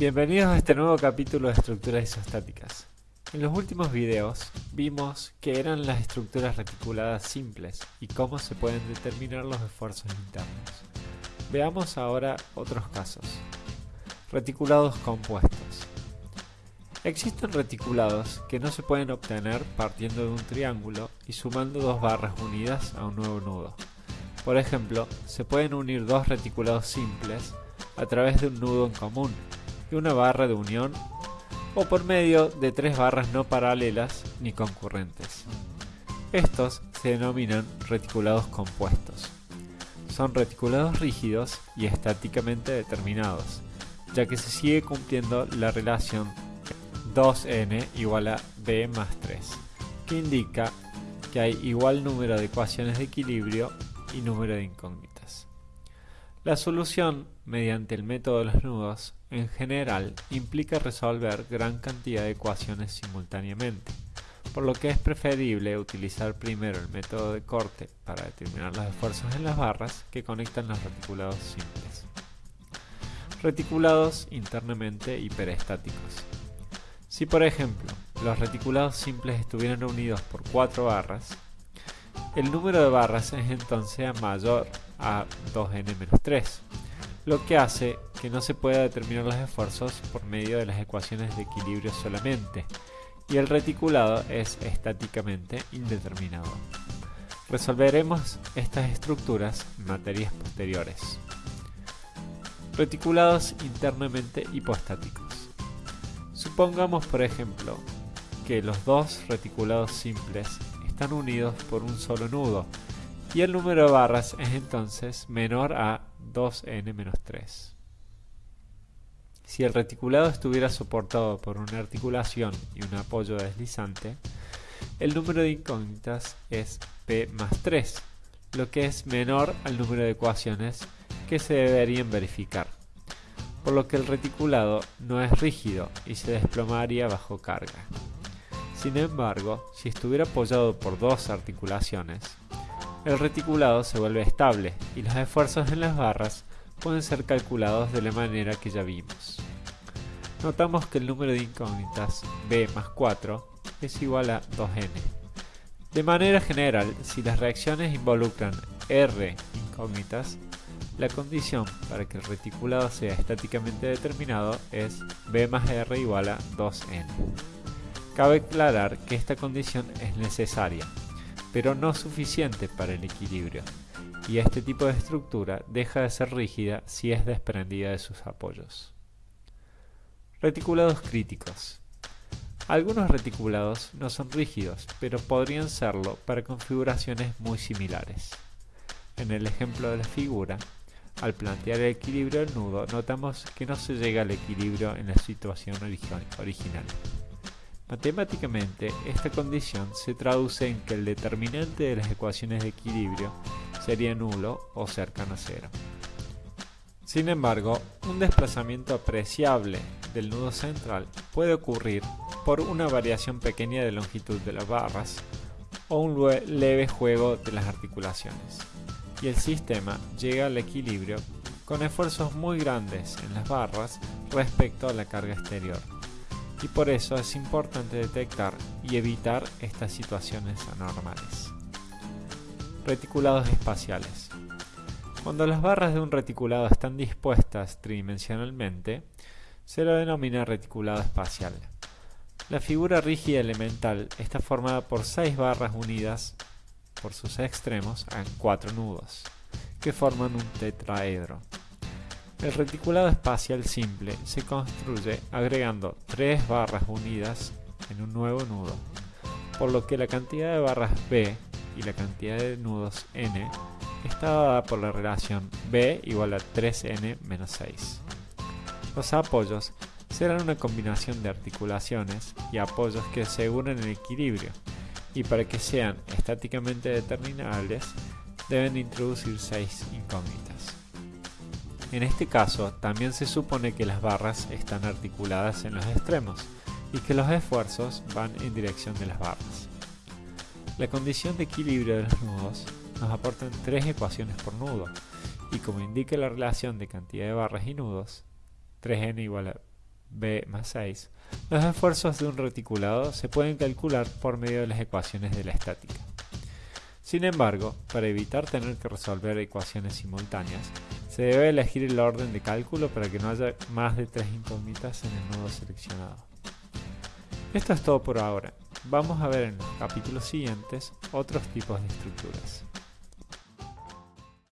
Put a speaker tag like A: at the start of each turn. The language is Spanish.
A: Bienvenidos a este nuevo capítulo de estructuras isostáticas. En los últimos videos vimos que eran las estructuras reticuladas simples y cómo se pueden determinar los esfuerzos internos. Veamos ahora otros casos. Reticulados compuestos. Existen reticulados que no se pueden obtener partiendo de un triángulo y sumando dos barras unidas a un nuevo nudo. Por ejemplo, se pueden unir dos reticulados simples a través de un nudo en común y una barra de unión o por medio de tres barras no paralelas ni concurrentes. Estos se denominan reticulados compuestos. Son reticulados rígidos y estáticamente determinados, ya que se sigue cumpliendo la relación 2n igual a b más 3, que indica que hay igual número de ecuaciones de equilibrio y número de incógnitas. La solución mediante el método de los nudos en general implica resolver gran cantidad de ecuaciones simultáneamente, por lo que es preferible utilizar primero el método de corte para determinar los esfuerzos en las barras que conectan los reticulados simples. Reticulados internamente hiperestáticos. Si por ejemplo los reticulados simples estuvieran unidos por cuatro barras, el número de barras es entonces mayor a 2n-3, lo que hace que no se pueda determinar los esfuerzos por medio de las ecuaciones de equilibrio solamente, y el reticulado es estáticamente indeterminado. Resolveremos estas estructuras en materias posteriores. Reticulados internamente hipostáticos. Supongamos por ejemplo que los dos reticulados simples están unidos por un solo nudo y el número de barras es entonces menor a 2n-3. Si el reticulado estuviera soportado por una articulación y un apoyo deslizante, el número de incógnitas es p más 3, lo que es menor al número de ecuaciones que se deberían verificar, por lo que el reticulado no es rígido y se desplomaría bajo carga. Sin embargo, si estuviera apoyado por dos articulaciones, el reticulado se vuelve estable y los esfuerzos en las barras pueden ser calculados de la manera que ya vimos. Notamos que el número de incógnitas b más 4 es igual a 2n. De manera general, si las reacciones involucran r incógnitas, la condición para que el reticulado sea estáticamente determinado es b más r igual a 2n. Cabe aclarar que esta condición es necesaria, pero no suficiente para el equilibrio, y este tipo de estructura deja de ser rígida si es desprendida de sus apoyos. Reticulados críticos. Algunos reticulados no son rígidos, pero podrían serlo para configuraciones muy similares. En el ejemplo de la figura, al plantear el equilibrio del nudo, notamos que no se llega al equilibrio en la situación original. Matemáticamente, esta condición se traduce en que el determinante de las ecuaciones de equilibrio sería nulo o cercano a cero. Sin embargo, un desplazamiento apreciable del nudo central puede ocurrir por una variación pequeña de longitud de las barras o un leve juego de las articulaciones, y el sistema llega al equilibrio con esfuerzos muy grandes en las barras respecto a la carga exterior y por eso es importante detectar y evitar estas situaciones anormales. Reticulados espaciales. Cuando las barras de un reticulado están dispuestas tridimensionalmente, se lo denomina reticulado espacial. La figura rígida elemental está formada por seis barras unidas por sus extremos en cuatro nudos, que forman un tetraedro. El reticulado espacial simple se construye agregando tres barras unidas en un nuevo nudo, por lo que la cantidad de barras B y la cantidad de nudos N está dada por la relación B igual a 3N menos 6. Los apoyos serán una combinación de articulaciones y apoyos que aseguren el equilibrio, y para que sean estáticamente determinables deben introducir 6 incógnitas. En este caso, también se supone que las barras están articuladas en los extremos y que los esfuerzos van en dirección de las barras. La condición de equilibrio de los nudos nos aportan tres ecuaciones por nudo, y como indica la relación de cantidad de barras y nudos, 3n igual a b más 6, los esfuerzos de un reticulado se pueden calcular por medio de las ecuaciones de la estática. Sin embargo, para evitar tener que resolver ecuaciones simultáneas, se debe elegir el orden de cálculo para que no haya más de tres incógnitas en el nodo seleccionado. Esto es todo por ahora. Vamos a ver en los capítulos siguientes otros tipos de estructuras.